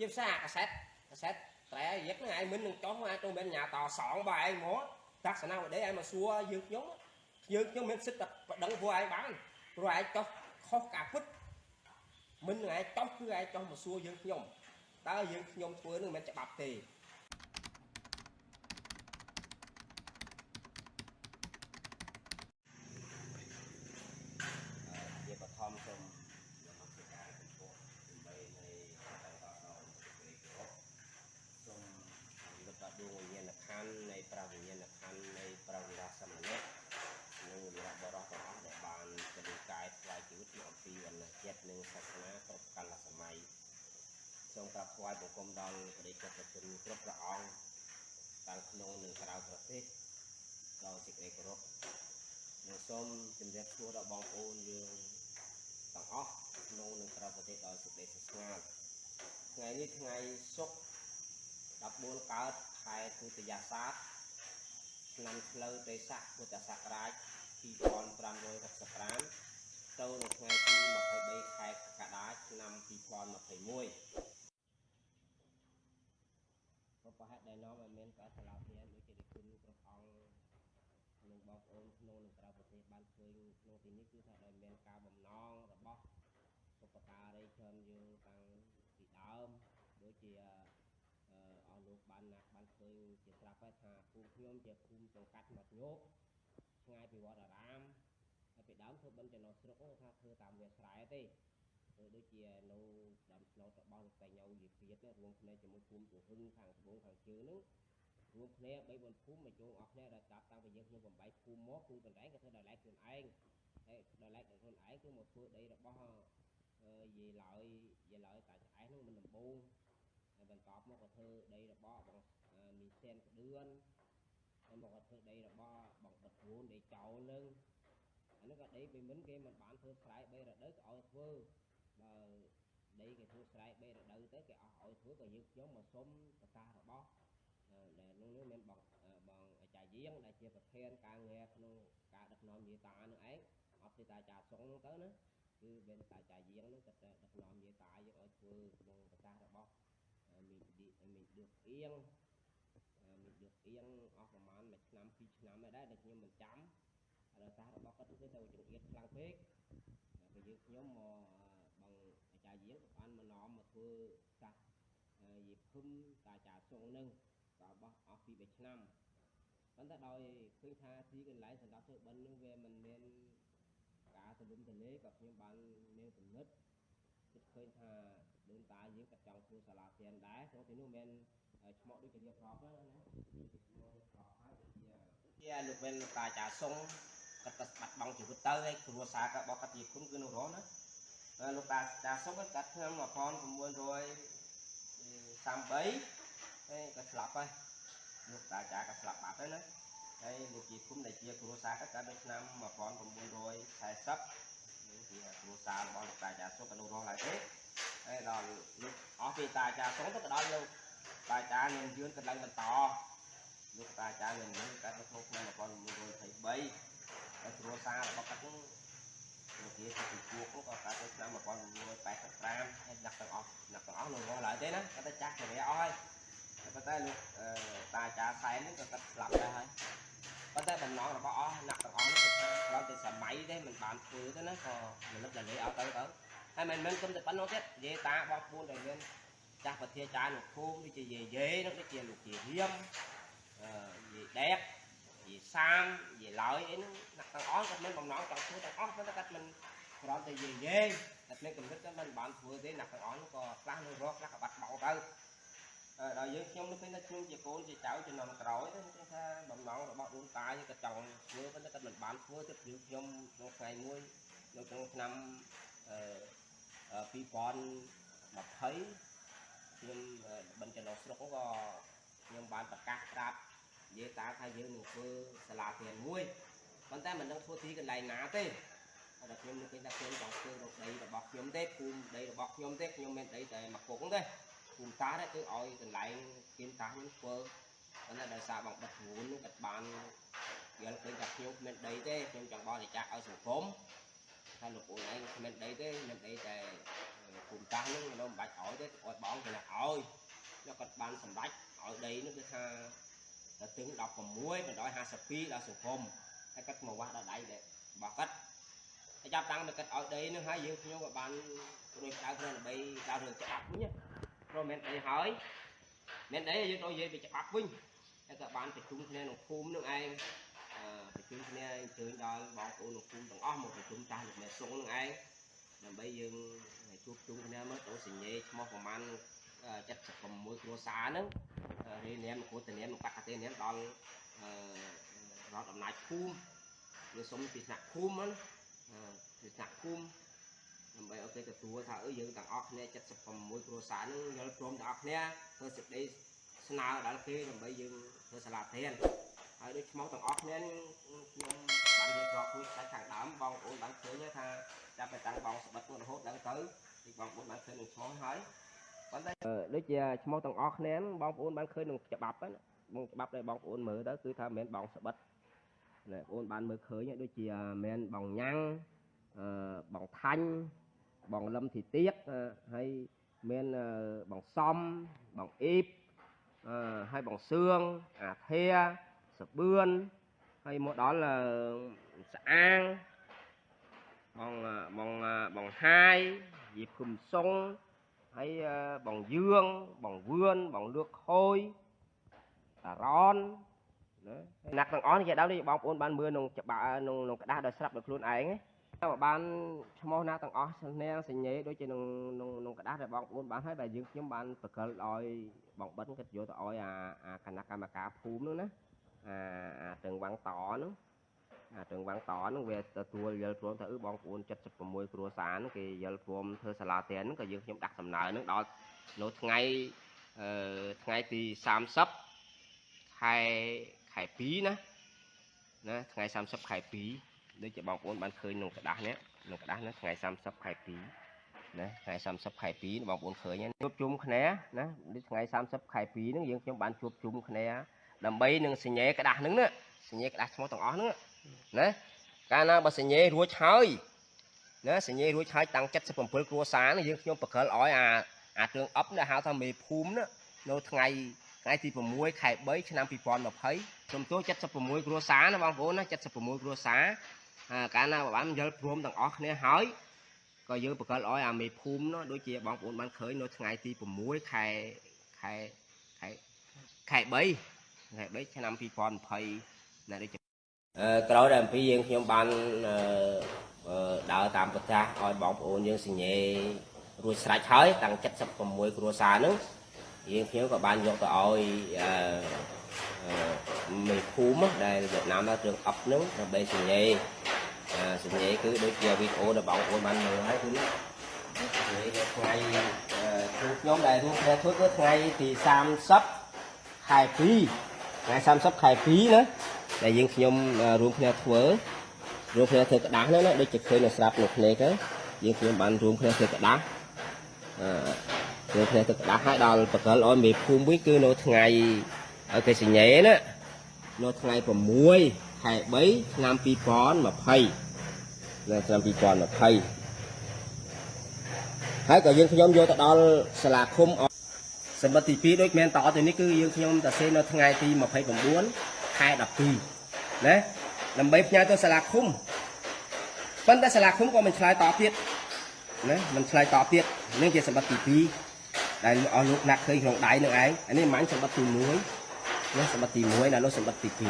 ជាភាសាកាសែតកាសែតត្រែយឹកហ្នឹងឯងមិននឹងចុះឯងទៅមិនញ៉ាតសងបើឯងមកតាក់សនាវដេឯងមកសួរយើងខ្ញុំយើងខ្ញុំមានសិទ្ធិតែប្តឹងពួកឯងបានព្រោះឯងចុះខុសការពិតមិននឹងឯងចុះគឺឯងចុះមកសួរយើងខ្ញុំតើយើងខ្ញុំធ្វើនឹងមិនច្បាប់ទេ ជាបឋមសូមនមស្ការចំពោះដើម្បីនៃការតដល់សេចក្តីគោរពសូមរំលឹកដល់ដួងវិញ្ញាណក្ខន្ធនៃព្រះវិញ្ញាណក្ខន្ធនៃព្រះវិរាសសមណៈនិងវីរៈបរិសទាំងអស់ដែលបានបដិកាយថ្វាយជីវិតពីអំពីវណ្ណជាតិនិងសាសនាគ្រប់កាលសម័យ សូមក្រាបថ្វាយបង្គំដល់ព្រះដេចប្រជជនគ្រប់ព្រះអង្គទាំងក្នុងនិងក្រៅប្រទេសដោយសេចក្តីគោរពនិងសូមជម្រាបសួរដល់បងប្អូនយើងទាំងអស់ក្នុងនិងក្រៅប្រទេសដោយសេចក្តីស្ងាត់ថ្ងៃនេះថ្ងៃសុក្រ14កើតខែទុតិយសាទឆ្នាំឆ្លូវទេស័កពុទ្ធសករាជ2565ទៅនៅថ្ងៃទី23ខែកក្កដាឆ្នាំ2021ក៏ប្រហែល ដែលនាំឲ្យមានការឆ្លោតគ្នាដូចជារិគុណគ្រប់អង្គនិងបងប្អូនក្នុងនិងក្រៅប្រទេសបានឃើញក្នុងទីនេះគឺថាដោយមានការបំណងរបស់បុព្វការីជនយើងតាំងពីដើមដូចជាអឺអស់លោកបានណាស់បានឃើញជាស្រាប់ហើយថាភូមិខ្ញុំជាភូមិសង្កាត់មាត់ញោកឆ្ងាយពីវត្តអារាមហើយពីដើមធ្វើបិណ្ឌចំណុះស្រុកហ្នឹងថាធ្វើតាមវាស្រែទេ ធ្វើដូចជានៅដើមស្នោតរបស់លោកតែញ៉ៅយីព្រាតហ្នឹងរួមគ្នាជាមួយភូមិទូហឹងខាងត្បូងខាងជើងហ្នឹងរួមគ្នា3 4ភូមិមកជុំអស់គ្នាដែលស្ដាប់តាំងពីយើងខ្ញុំ8ភូមិមកគឺបណ្ដៃក៏ធ្វើដោយឡែកខ្លួនឯងហើយដោយឡែកខ្លួនឯងគឺមកធ្វើដីរបស់អឺយាយឡើយយាយឡើយតាឆ្អែតនោះមិនដំបូងហើយបន្ទាប់មកក៏ធ្វើដីរបស់បងអឺមីសែនក្ដឿនហើយមកក៏ធ្វើដីរបស់បងបិទវូនដីចោលនឹងអានេះក៏ដីពីមិនគេមិនបានធ្វើស្រែ3រដូវក៏ឲ្យធ្វើ បើដីគេធ្វើស្រែ3រដូវទៅគេអស់ឲ្យធ្វើក៏យើងខ្ញុំមកសុំប្រកាសរបស់អឺដែលនោះនេះមានបងអឺបងអាចារ្យយាងដែលជាប្រធានការងារក្នុងការដឹកនាំយាតានឹងឯងអត់ទេតាអាចារ្យសុងហ្នឹងទៅណាគឺមានតាអាចារ្យយាងហ្នឹងគាត់ដឹកនាំយាតាយើងឲ្យធ្វើក្នុងប្រកាសរបស់អឺមីឌីមីឌឺអៀងអឺមីឌឺអៀងអស់ប្រហែលមួយឆ្នាំពីរឆ្នាំហើយដែរដែលខ្ញុំមិនចាំហើយដោយសាររបស់គាត់គឺទៅចង្អៀតខ្លាំងពេកហើយពេលយើងខ្ញុំមកអឺបងអាចារ្យយាងក៏បានមកនាំមក ធ្វើសាសអឺយីភឹមតាអាចារ្យសុងហ្នឹងក៏បោះអស់ពី3ឆ្នាំប៉ុន្តែដោយឃើញថាទីកន្លែងសម្រាប់ធ្វើបិណ្ឌនឹងវាមិនមានការទលំទលាយក៏ខ្ញុំបានមានគំនិតគិតឃើញថាដូនតាយើងក៏ចង់ធ្វើសាលាធានដែរក្នុងទីនោះមានឈ្មោះដូចជារៀបរាប់ហ្នឹងណាឈ្មោះរៀបរាប់ហើយដូចជាជាលោកវិញលោកតាអាចារ្យសុងគាត់ក៏បាត់បង់ជីវិតទៅហើយគ្រួសារក៏បោះគាត់ជាគុំគឺនៅរស់ណាហើយ លោកតាអាចារ្យសុងគាត់កាត់ឆ្នាំ1933ហើយក៏ស្លាប់ហើយលោកតាអាចារ្យក៏ស្លាប់បាត់ហើយណាហើយលោកជាគុំដែលជាគ្រួសារគាត់កើតនៅឆ្នាំ1940នេះជាគ្រួសាររបស់លោកតាអាចារ្យសុខក៏នៅរស់ឡើយទេហើយដល់លោកអស់ពីតាអាចារ្យសុខទៅក៏ដល់លោកតាអាចារ្យនឹងយឿនក៏ឡើងបន្តលោកតាអាចារ្យនឹងយឿនកើតនៅក្នុងឆ្នាំ1923ហើយគ្រួសាររបស់គាត់ហ្នឹង លោកជាជាជួបហ្នឹងក៏កើតនៅឆ្នាំ1985ហើយអ្នកទាំងអស់អ្នកទាំងអស់នៅរស់ឡើយទេណាគាត់តែចាស់ជរាអស់ហើយតែប៉ុន្តែលោកអឺតាអាចារ្យសែននេះក៏គាត់ស្លាប់ដែរហើយប៉ុន្តែបំណងរបស់អស់អ្នកទាំងអស់នេះគឺថាគ្រាន់តែសម័យទេមិនបានធ្វើទេណាក៏រលឹកដល់លេឲ្យទៅទៅហើយមិនមែនគុំតែប៉ុណ្ណោះទៀតនិយាយតាបងប្អូនដែលមានចាស់ប្រធាចារ្យនៅភូមិដូចជាយាយយេនោះដូចជាលោកជារៀមអឺយាយដែក យាយសាមយាយឡើយអីហ្នឹងអ្នកទាំងអស់គាត់មានបំណងចង់ធ្វើទាំងអស់ប៉ុន្តែគាត់មិនគ្រាន់តែយាយយេតែភ្លេចកំណត់គាត់មិនបានធ្វើទេអ្នកទាំងអស់នោះក៏ខ្លះនៅរកខ្លះក៏បាត់បង់ទៅអឺដល់យើងខ្ញុំនឹកឃើញថាខ្ញុំជាកូនជាចៅជំនាន់ក្រោយទៅខ្ញុំថាបំណងរបស់ដូនតាយើងក៏ចង់ធ្វើប៉ុន្តែគាត់មិនបានធ្វើទេព្រោះខ្ញុំក្នុងថ្ងៃមួយនៅក្នុងឆ្នាំអឺ2020ខ្ញុំបិណ្ឌចំណុះស្រុកហ្នឹងក៏ខ្ញុំបានប្រកាសប្រាប់ និយាយតាថាយើងនឹងធ្វើសាលារៀនមួយប៉ុន្តែមិនដឹងធ្វើទីកន្លែងណាទេហើយតែខ្ញុំនឹកឃើញថាខ្ញុំចង់ធ្វើនៅដីរបស់ខ្ញុំទេភូមិដីរបស់ខ្ញុំទេខ្ញុំមានដីតែមួយគុកហ្នឹងទេភូមិតានេះគឺឲ្យកន្លែងគៀនតាខ្ញុំធ្វើប៉ុន្តែដោយសារបងបិទរួននោះគាត់បានយល់ឃើញថាខ្ញុំគ្មានដីទេខ្ញុំចង់បរិច្ចាគឲ្យសង្គមថាលោកអូនឯងគ្មានដីទេមានដីតែគុំតាស់ហ្នឹងនៅមិនបាច់ឲ្យទេឲ្យបងគេណាឲ្យយកគាត់បានសម្រេចឲ្យដីនោះគឺថា ដល់ទឹង16 152ដល់សង្គមហើយគាត់មកវាស់ដល់ដៃដែររបស់គាត់ហើយចាប់តាំងតែគាត់ឲ្យដីនោះហើយយើងខ្ញុំក៏បានរួចដៅខ្លួនដើម្បីដល់រឿងច្បាប់វិញព្រោះមិនដីហើយមានដីយើងទៅនិយាយពីច្បាប់វិញហើយក៏បានប្រជុំគ្នាក្នុងភូមិនោះឯងប្រជុំគ្នាអញ្ជើញដល់បងប្អូនក្នុងភូមិទាំងអស់មកប្រជុំចាស់លោកមេសុងនឹងឯងដើម្បីយើងជួបជុំគ្នាមើលទៅសញ្ញេឈ្មោះប្រហែល 76គ្រួសារហ្នឹងរៀននាមគ្រូតនាមបកតេនាមដល់រដ្ឋអំណាចភូមិយើងសុំពីថ្នាក់ភូមិហ្នឹងពីថ្នាក់ភូមិដើម្បីឲ្យគេទទួលថាអឺយើងទាំងអស់គ្នា76គ្រួសារហ្នឹងយល់ព្រមទាំងអស់គ្នាធ្វើសេចក្តីស្នើដល់គេដើម្បីយើងធ្វើសាលាធានហើយដូចឈ្មោះទាំងអស់គ្នាខ្ញុំបានរៀបរាប់ខ្លួនខ្សាច់ខាងដើមបងប្អូនបានឃើញថាចាប់ពីតាំងបងស្បិតរហូតដល់ទៅទីបងប្អូនបានឃើញនឹងឈ្មោះហើយប៉ុន្តែ ដូចជាឈ្មោះទាំងអស់គ្នាបងប្អូនបានឃើញនឹងច្បាប់ហ្នឹងបងច្បាប់ដែលបងប្អូនមើលទៅគឺថាមិនមែនបងស្បិតណែបងប្អូនបានមើលឃើញដូចជាមិនបងញ៉ាំងអឺបងថាញ់បងលឹមធីទៀកហើយមានបងសំបងអ៊ីបអឺហើយបងសឿងអាធាសបឿនហើយមកដល់ស្អាងបងបងបងហាយយីភឹមសុង ហើយបងយឿងបងវឿនបងលឿកខូយតារ៉នណាណាក់ទាំងអស់នេះគេដល់បងប្អូនបានមើលក្នុងច្បាប់ក្នុងក្នុងក្តារដោយស្រាប់ដោយខ្លួនឯងណាបានឈ្មោះណាទាំងអស់ស្នាសញ្ញេដូចជាក្នុងក្នុងក្នុងក្តារដែលបងប្អូនបានហើយដែលយើងខ្ញុំបានបកលឲ្យបងបិនគាត់យកទៅឲ្យអាអាគណៈកម្មការភូមិនោះណាអាអាទាំងវាំងតនោះ អាទាំងវាំងតហ្នឹងវាទទួលយល់ព្រមថាអឺបងប្អូន76គ្រួសារហ្នឹងគេយល់ព្រមធ្វើសាលាទានហ្នឹងក៏យើងខ្ញុំដាក់សំណើហ្នឹងដល់នៅថ្ងៃអឺថ្ងៃទី30ខែខែ2ណាណាថ្ងៃ30ខែ2ដូចជាបងប្អូនបានឃើញក្នុងក្រដាស់នេះក្នុងក្រដាស់ហ្នឹងថ្ងៃ30ខែ2ណាថ្ងៃ30ខែ2បងប្អូនឃើញជួបជុំគ្នាណាដូចថ្ងៃ30ខែ2ហ្នឹងយើងខ្ញុំបានជួបជុំគ្នាដើម្បីនឹងសញ្ញាក្រដាស់ហ្នឹងណាសញ្ញាក្រដាស់ឈ្មោះទាំងអស់ហ្នឹងណា កាលណាបើសញ្ញេរួចហើយណាសញ្ញេរួចហើយតាំង77គ្រួសារនេះយើងខ្ញុំបកលឲ្យអាអាគ្រឿងអប់ដែលហៅថាមេភូមិណានៅថ្ងៃថ្ងៃទី6ខែ3ឆ្នាំ2020សំទោស76គ្រួសារណាបងប្អូនណា76គ្រួសារកាលណាបានយល់ព្រមទាំងអស់គ្នាហើយក៏យើងបកលឲ្យអាមេភូមិនោះដូចជាបងប្អូនបានឃើញនៅថ្ងៃទី6ខែខែខែខែ3ខែ3ឆ្នាំ2020ណាដូចអឺ ក្រោយដែលអំពីយើងខ្ញុំបានដើរតាមប្រទេសឲ្យបងប្អូនយើងសញ្ញេរួចស្រេចហើយតាំង76គ្រួសារហ្នឹងយើងខ្ញុំក៏បានយកទៅឲ្យអឺមេភូមិដែលវៀតណាមដល់គ្រឿងអប់ហ្នឹងដើម្បីសញ្ញេសញ្ញេគឺដូចជាវីដេអូដែលបងប្អូនបានមើលហើយគឺនេះថ្ងៃគ្រូខ្ញុំដែលរួមគ្នាធ្វើគឺថ្ងៃទី30ខែ2ថ្ងៃ30ខែ2ណា ដែលយើងខ្ញុំរួមគ្នាធ្វើរួមគ្នាធ្វើក្តាស់ហ្នឹងណាដូចជាឃើញនៅស្រាប់នៅភ្នែកហ្នឹងយើងខ្ញុំបានរួមគ្នាធ្វើក្តាស់អឺរួមគ្នាធ្វើក្តាស់ហើយដល់បកលឲ្យមេភូមិវិញគឺនៅថ្ងៃឲ្យគេសញ្ញេណានៅថ្ងៃ6ខែ3ឆ្នាំ2020នៅឆ្នាំ2020ហើយក៏យើងខ្ញុំយកទៅដល់សាលាឃុំសម្បត្តិទី2ដូចមែនតទៅនេះគឺយើងខ្ញុំតាសេនៅថ្ងៃទី29 ខែ12ណាដើម្បីផ្ញើទៅសាលាឃុំប៉ុន្តែសាលាឃុំក៏មិនឆ្លើយតបទៀតណាមិនឆ្លើយតបទៀតនេះជាសម្បត្តិទី2ដែលអស់លោកណាក់ឃើញក្នុងដៃនឹងឯងអានេះមិនសម្បត្តិទី1នេះសម្បត្តិទី1ដល់នោះសម្បត្តិទី2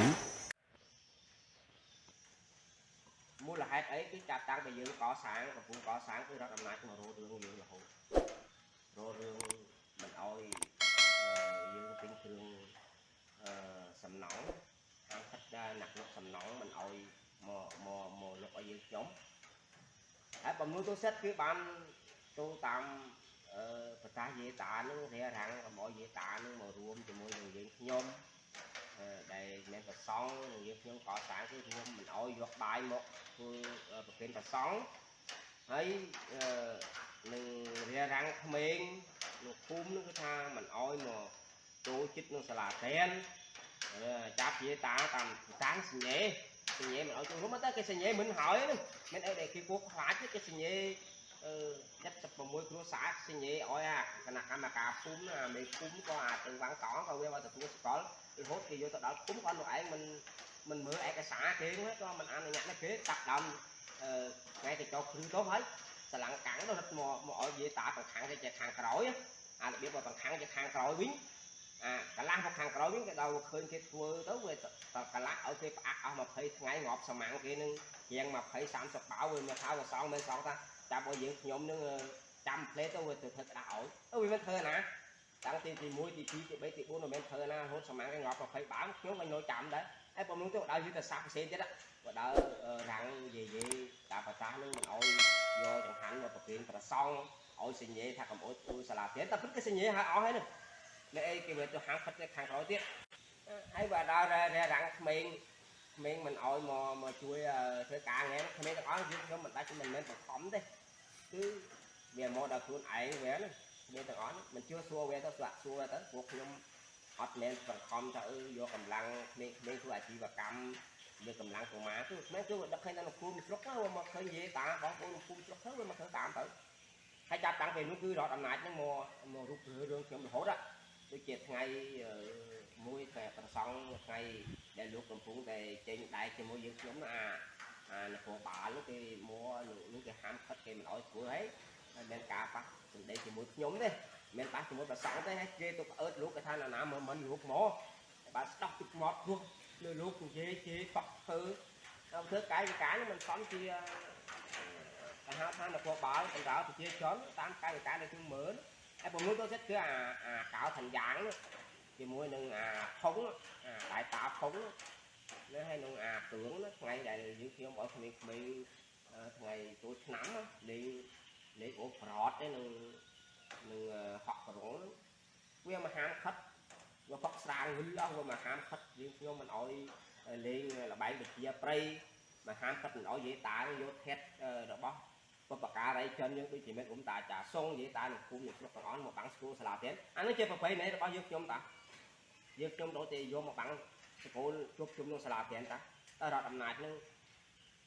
មូលហេតុអីគឺចាប់តាំងពីយើងកសាងកំពុងកសាងគឺរដ្ឋអំណាចមករោរឿងយើងរហូតរោរឿងមិនអោយយើងទិញគ្រឿងអឺសំណង់ ខាងខិតដែរណាក់លុកសំណងមិនអោយមកមកមកលុកឲ្យយើងខ្ញុំហើយបំណុលទូសិតគឺបានទូតាមអឺប្រកាសយេតានឹងរារាំងកុំឲ្យយេតានឹងមករួមជាមួយនឹងយើងខ្ញុំដែលមានប្រសងនឹងយើងខ្ញុំកសាងគឺរួមមិនអោយយកបាយមកធ្វើប្រគិនប្រសងហើយនឹងរារាំងក្មេងលោកភូមិនឹងគឺថាមិនអោយមកចូលចិត្តនឹងសាលាតែន ចាប់ជាតាតាមតាំងសញ្ញេសញ្ញេមិនឲ្យចូលរួមតែគេសញ្ញេមិនហើយហ្នឹងមិនអីដែលគេគួរខ្លាចទេគេសញ្ញេអឺ76គ្រួសារសញ្ញេឲ្យអាគណៈកម្មការភូមិអាមេភូមិក៏អាចទៅវាំងកងក៏វាមកទទួលស្គាល់រហូតគេយកទៅដល់ភូមិគាត់នោះឯងមិនមិនមើលឯ កសារគេហ្នឹងក៏មិនអនុញ្ញាតទេគេដាក់ដើមអឺថ្ងៃទៅចុះព្រឺទៅហើយស្រឡាំងកាំងទៅរត់មកមកឲ្យយាយតាបង្ខាំងទៅជាខាងក្រោយអារបៀបមកបង្ខាំងជាខាងក្រោយវិញអាកន្លះមកខាងក្រោយវិញគេដល់ឃើញគេធ្វើទៅវាកន្លះឲ្យគេផ្អាក់អស់20ថ្ងៃងាប់សមាំងគេនឹងជាង20 30បាវវាមកថាវាសងមិនសងថាចាប់ឲ្យយើងខ្ញុំនឹងចាំផ្លេទៅវាទៅធ្វើក្តាស់ឲ្យអឺវាមិនធ្វើណាតាំងទីទី1ទី2ទី3ទី4មិនមែនធ្វើណារហូតសមាំងគេងាប់20បាវខ្ញុំមិននៅចាំដែរហើយប៉ុណ្ណឹងទៅដល់យឺទៅសាប់ផ្សេងទៀតបើដល់រាំងយាយយាយតាប្រសាសនឹងមិនឲ្យយកចង្ហាន់មកប្រគេនប្រសង់ឲ្យសញ្ញេថាកំអត់ទូសាលាទៀតតែព្រឹកគេសញ្ញេឲ្យអស់ហើយនោះ នៅអីគេវាទៅហាងខិតខាងក្រោយទៀតហើយបើដល់រាំងក្មេងក្មេងមិនឲ្យមកមកជួយធ្វើការងារក្មេងទាំងអស់យើងខ្ញុំមិនដាច់មិនមែនបង្ខំទេគឺវាមកដល់ខ្លួនឯងវាណាក្មេងទាំងអស់មិនជឿសួរវាទៅស្លាក់សួរទៅពួកខ្ញុំអត់មែនបង្ខំថាអឺយកកម្លាំងក្មេងៗធ្វើអាជីវកម្មលើកម្លាំងកុមារគឺក្មេងគឺដឹកឃើញដល់គ្រូមួយស្រុកទៅមកឃើញនិយាយតាបងប្អូនគ្រូស្រុកទៅមកធ្វើតាមទៅហើយចាប់តាំងពីនោះគឺរដ្ឋអំណាចហ្នឹងមកមករូបរឿងខ្ញុំរហូតដូ ចជាថ្ងៃមួយតែប្រសង់ថ្ងៃដែលលោកកំពុងតែចេញដែកជាមួយយើងខ្ញុំអាអានគរបាលនោះគេមកនោះគេហាមខិតគេមិនអោយធ្វើហើយហើយមានការប៉ះសម្ដីជាមួយខ្ញុំទេមិនប៉ះជាមួយប្រសង់ទេហើយគេទៅអើតលោកគេថាណាណាមើលមិនលោកមកបាទស្ដោះទឹកមកព្រោះលើលោកនិយាយជេរតក់ធ្វើធ្វើកាយវិការនេះមិនសមជាអាហារឋាននគរបាលបណ្ដាប្រជាជនតាមកាយវិការដែលខ្ញុំមើល ហើយប្រមូលទៅចិត្តគឺអាអាកៅឋានយ៉ាងនោះជាមួយនឹងអាផុងអាដៃតាផុងនេះហើយនឹងអាគ្រឿងណាថ្ងៃដែលយើងខ្ញុំឲ្យក្មេងៗថ្ងៃចូលឆ្នាំលេងលេងអូប្រតទេនឹងនឹងហក់ក្រងវាមហាមខិតវាផឹកស្រាងវិលអស់វាមហាមខិតយើងខ្ញុំមិនឲ្យលេងលបែងវិជាប្រៃមហាមខិតមិនឲ្យនិយាយតាយកថេតរបស់ បបការីចិនយើងដូចជាមេអ៊ុំតាចាសុងនិយាយតានឹងគុំនឹងស្រុកទាំងអស់មកបាំងស្គូសាលាទៀតអានេះជាប្រពៃណីរបស់យើងខ្ញុំតាយើងខ្ញុំដូចតែយកមកបាំងសកលជួបជុំក្នុងសាលាទៀតតាតែរដ្ឋអំណាចនឹង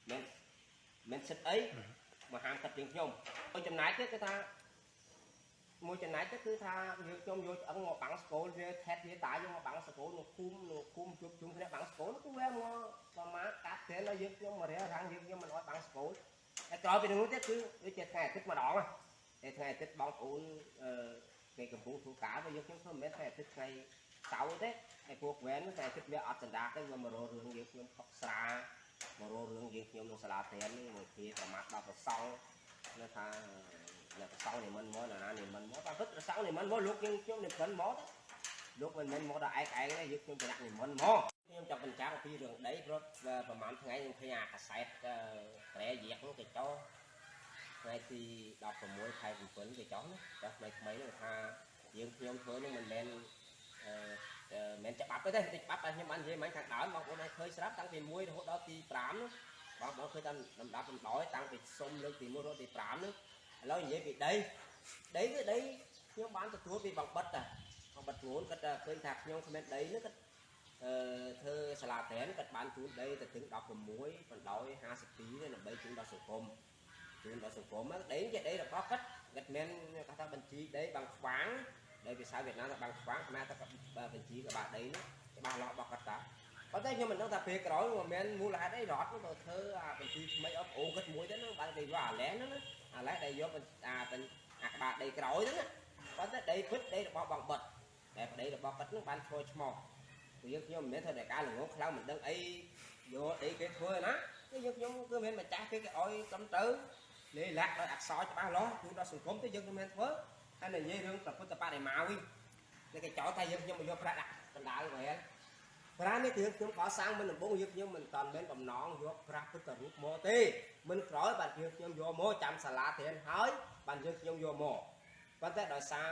មិនមិនសិតអីមកហាមកាត់យើងខ្ញុំហើយចំណាយទៀតគឺថាមួយចំណែកទៅគឺថាយើងខ្ញុំយកឆ្អឹងមកបាំងស្គលវាថេតវាតាយកមកបាំងស្គលនៅគុំនៅគុំជួបជុំគ្នាបាំងស្គលគឺវាមកប្រមាកាត់ត្រែនដល់យើងខ្ញុំមករារាំងយើងខ្ញុំមិនអត់បាំងស្គល ហើយក្រោយពីនោះទៀតគឺដូចជាថ្ងៃអាទិត្យម្ដងតែថ្ងៃអាទិត្យបងប្អូនអឺគេកំពុងធ្វើការទៅយើងខ្ញុំធ្វើមិនមែនថ្ងៃអាទិត្យថ្ងៃសៅរ៍ទេហើយពួកវ៉ែនថ្ងៃអាទិត្យវាអត់សណ្ដាទេវាមករករឿងយើងខ្ញុំផឹកស្រាមករករឿងយើងខ្ញុំនៅសាលាត្រៀននេះមួយគ្នាប្រមាថដល់ប្រសងនៅថានៅប្រសងនិមន្តមកណានិមន្តមកតែពិតប្រសងនិមន្តមកលោកយើងខ្ញុំនិមន្តមកទៅលោកមិនមែនមកដល់ឯកឯងទេយើងខ្ញុំប្រដាក់និមន្តមក ខ្ញុំចង់បញ្ចាំងអំពីរឿងដីព្រោះប្រហែលថ្ងៃខ្ញុំឃើញអាកាសែតត្រែយែកនោះគេចោលថ្ងៃទី16ខែ7គេចោលណាចាស់ថ្មីថ្មីនោះថាយើងខ្ញុំធ្វើនឹងមិនមែនអឺមិនច្បាប់ទេទេច្បាប់តែខ្ញុំបាននិយាយមិញខាងដើមបងប្អូនឲ្យឃើញស្រាប់តាំងពី1រហូតដល់ទី5នោះបងប្អូនឃើញតាមលំដាប់លំដោយតាំងពីសុំលើកទី1រហូតទី5នោះឥឡូវនិយាយពីដីដីគឺដីខ្ញុំបានទទួលពីបងបិទតាបងបិទខ្លួនគាត់ឃើញថាខ្ញុំគ្មានដីនោះគាត់អឺ ធ្វើសាលាត្រែនគាត់បានជូនដីទៅถึง16បណ្ដោយ52ដើម្បីជូនដល់សង្គមជូនដល់សង្គមដីជាដីរបស់គាត់គាត់មានគាត់ថាបញ្ជីដី bằng ខ្វាងដីភាសាវៀតណាមថា bằng ខ្វាងខ្មែរថាបញ្ជីក្បាលដីនេះច្បាស់លាស់របស់គាត់តាប៉ុន្តែខ្ញុំមិនដឹងថាពេលក្រោយមិនមែនមូលហេតុអីរត់ទៅធ្វើអាបញ្ជីថ្មីអត់អូគាត់មួយទៅហ្នឹងបានគេយកអាឡែហ្នឹងណាអាឡែដែលយកអាអាក្បាលដីក្រោយហ្នឹងប៉ុន្តែដីពិតដីរបស់បងបិទតែប្តីរបស់គាត់ហ្នឹងបានឈ្មោះឈ្មោះ ព្រោះយើងខ្ញុំមិនមែនធ្វើតែការល្ងងខ្លាំងមិនដឹងអីយកអីគេធ្វើណាគឺយើងខ្ញុំគឺមិនមែនម្ចាស់គេគេឲ្យកំទៅលេលាក់ដោយអក្សរច្បាស់លាស់គឺដល់សង្គមទៅយើងមិនមែនធ្វើហើយនិយាយរឿងប្រពុទ្ធបដិមាវិញតែគេចោទថាយើងខ្ញុំមកយកប្រាក់ដាក់កណ្ដាលវិញប្រានេះគឺខ្ញុំកសាងមិនដំបងយើងខ្ញុំមិនតាន់មែនបំណងយកប្រាក់ពុទ្ធរូបមកទេមិនក្រោយបាទយើងខ្ញុំយកមកចាំសាលាធៀនហើយបាទយើងខ្ញុំយកមក ប៉ុន្តែដោយសារ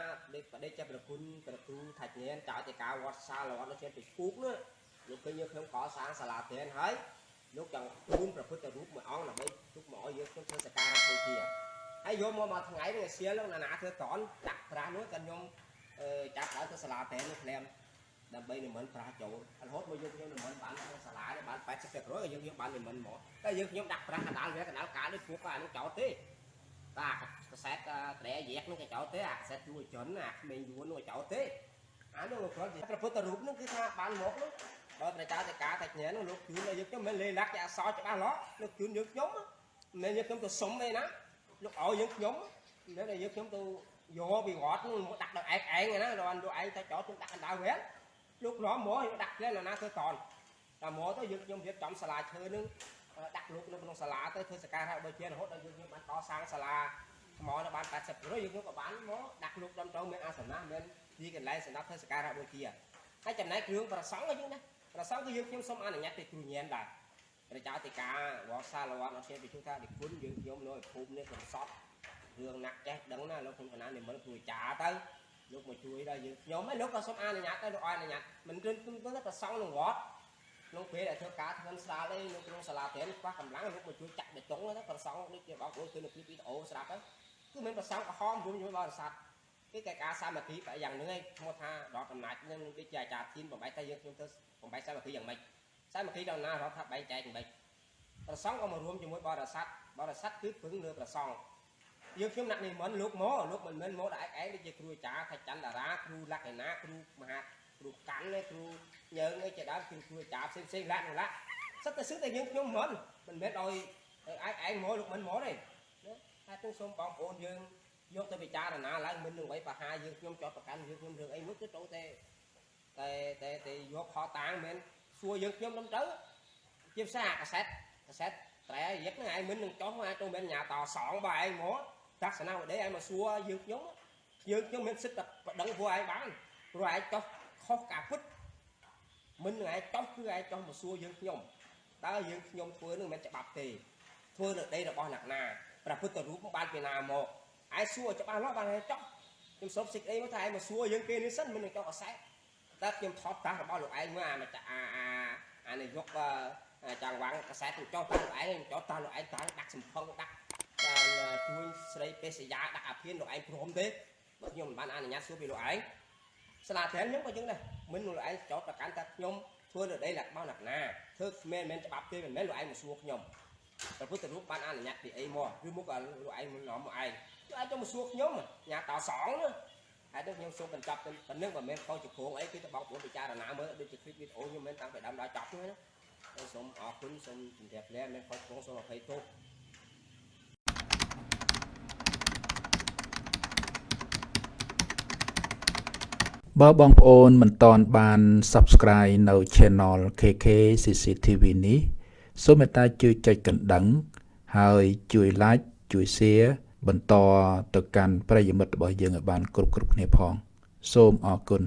បដិជ្ជប្រគុណព្រះគ្រូថាជ្ញានចៅតិកាវត្តសាលវត្តនៅជាពីគូកនោះលោកឃើញយើងខ្ញុំកសាងសាលាធៀនហើយលោកចង់ទូនព្រះពុទ្ធរូបមួយអង្គដើម្បីទុកមកឲ្យយើងខ្ញុំធ្វើសក្ការៈបូជាហើយយកមកមួយថ្ងៃនេះសៀលណាណាធ្វើតនដាក់ប្រាស់នោះក៏ខ្ញុំចាប់ដើរទៅសាលាតែនោះក្លែមដើម្បីនិមន្តប្រាស់ចូលរហូតមកយកខ្ញុំនិមន្តបានក្នុងសាលានេះបាន80%ក៏យើងយកបាននិមន្តមកតែយើងខ្ញុំដាក់ប្រាស់កណ្ដាលវាកណ្ដាលកាលនេះពួកអានេះចោលទេ តាកសែតត្រែយែកនឹងក៏ចោលទេអាកសែតយួរចុនអាក្មេងយួរនោះក៏ចោលទេអានោះគ្រាន់តែព្រះពុទ្ធរូបនោះគឺថាបានមកនោះបើព្រះចៅតេកាតែញ៉ែនោះលោកជឿនយើងខ្ញុំមិនលេលាក់ជាអសរច្បាស់លាស់លោកជឿនយើងខ្ញុំមិនមែនយើងខ្ញុំទៅសុំទេណាលោកឲ្យយើងខ្ញុំនៅតែយើងខ្ញុំទៅយកពីវត្តមកដាក់ដល់ឯងឯងណាដល់លោកឯងទៅចោលខ្ញុំដាក់កណ្ដាលវែនលោកឡំមកយកដាក់ផ្លែនណាធ្វើតនតែមកទៅយើងខ្ញុំរៀបចំសាលាឈើនឹង ដាក់លោកនៅក្នុងសាលាទៅធ្វើសការៈបើជារហូតដល់យើងខ្ញុំបានកសាងសាលាថ្មនៅបាន80%យើងខ្ញុំក៏បានមកដាក់លោកដំទៅមានអាសនៈមានទីកន្លែងសម្រាប់ធ្វើសការៈបូជាហើយចំណែកគ្រឿងប្រសង់ក៏យើងដែរប្រសង់គឺយើងខ្ញុំសូមអនុញ្ញាតពីគ្រូញៀនដែរព្រះចៅតិកាវត្តសាលវត្តអត់ជាពីថានិគុណយើងខ្ញុំនៅភូមិនេះកំសត់រឿងណាក់ចេះដឹងណាលោកខ្ញុំកណានិមន្តគ្រូចាទៅលោកមកជួយដល់យើងខ្ញុំហើយលោកក៏សូមអនុញ្ញាតទៅលោកអនុញ្ញាតមិនគិតទៅប្រសង់ក្នុងវត្ត ក្នុងពេលដែលធ្វើការធ្វើស្រាលឯងនៅក្នុងសាលាធម៌ខ្វះកម្លាំងលោកមកជួយចាក់បេតុងទៅប្រសង់ដូចជាបងប្អូនឃើញនៅគ្លីបវីដេអូស្រាប់ទៅគឺមិនប្រសង់ក្រហមរួមជាមួយបរិស័ទគឺតែការសាមគ្គីបែបយ៉ាងហ្នឹងឯងឈ្មោះថាដល់អំណាចនឹងដូចជាអាចារ្យធីនបំបីតែយើងខ្ញុំទៅបំបីសាមគ្គីយ៉ាងម៉េចសាមគ្គីដល់ណារដ្ឋថាបែងចែកយ៉ាងម៉េចប្រសង់ក៏មករួមជាមួយបរិស័ទបរិស័ទគឺពឹងលើប្រសង់យើងខ្ញុំដាក់និមន្តលោកមកលោកមិនមែនមកតែឯងដូចជាគ្រូអាចារ្យខចន្ទតារាគ្រូលក្ខណៈគ្រូមហា គ្រូកាន់ឯគ្រូញើងឯជាដើមគឺគ្រូអាចារ្យផ្សេងផ្សេងលក្ខណៈសិតតែសឹកតែយើងខ្ញុំមិនមិនមែនឲ្យឯងឯងមកលោកមិនមកទេតែទោះសូមបងប្អូនយើងយកទៅពិចារណាឡើងមិននឹងអ្វីបហាយើងខ្ញុំចោតប្រកាន់យើងខ្ញុំរឿងអីមួយគឺត្រូវតែតែតែតែយកខតាងមិនសួរយើងខ្ញុំទៅជាភាសាកសែតកសែតត្រែយឹកហ្នឹងឯងមិននឹងចោះអាចទៅមិនញ៉ាតសងបើឯងមកតាក់សនាវដេឯងមកសួរយើងខ្ញុំយើងខ្ញុំមានសិទ្ធិតែប្តឹងព្រោះឯងបានព្រោះឯងចោះ ខុសការពិតមិននឹងឯងចោះគឺឯងចោះមកសួរយើងខ្ញុំតើយើងខ្ញុំធ្វើនឹងមិនច្បាប់ទេធ្វើនៅដីរបស់អ្នកណាព្រះពុទ្ធរូបបានពីណាមកឯងសួរច្បាស់លាស់បានហើយចោះខ្ញុំសុំសេចក្តីមកថាឯងមកសួរយើងគេនេះសិនមិននឹងចោះអសែតែខ្ញុំថតតាស់របស់លោកឯងមកអាអាអាអានេះយកចង់វាំងកសែតចោះតាលោកឯងចោះតាលោកឯងតាដាក់សំផឹងដាក់ជួយស្រីពេសយាដាក់អាភៀនលោកឯងព្រមទេបើខ្ញុំមិនបានអនុញ្ញាតសួរពីលោកឯង សាលាត្រានខ្ញុំក៏ចឹងដែរមិនលោកឯងចោតប្រកាន់ថាខ្ញុំធ្វើនៅដីលាក់បោណាក់ណាធ្វើមិនមែនច្បាប់ទេមិនមែនលោកឯងមកសួរខ្ញុំព្រះពុទ្ធរូបបានអនុញ្ញាតពីអីមកឬមកក៏លោកឯងមិននាំមកឯងចុះឯងទៅមកសួរខ្ញុំញ៉ាតសងហើយដល់ខ្ញុំសូមបញ្ចប់ទៅប៉ុណ្្នឹងមិនមែនខុសចំពោះអីគឺទៅបងប្អូនពិចារណាមើលដូចជាឃ្លីបវីដេអូខ្ញុំមិនតាំងពីដើមដល់ចប់ហ្នឹងណាសូមអរគុណសូមជម្រាបលាមិនខុសចំពោះសូមអភ័យទោស បើបងប្អូនមិនតន់បាន Subscribe នៅ Channel KK CCTV នេះសូមមេត្តាជួយចុចកណ្ដឹង ហើយជួយ Like ជួយ Share បន្តទៅកាន់ប្រិយមិត្តរបស់យើងឲ្យបានគ្រប់គ្រប់គ្នាផង សូមអរគុណ